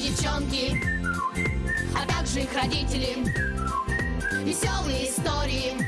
девчонки, а также их родители. Веселые истории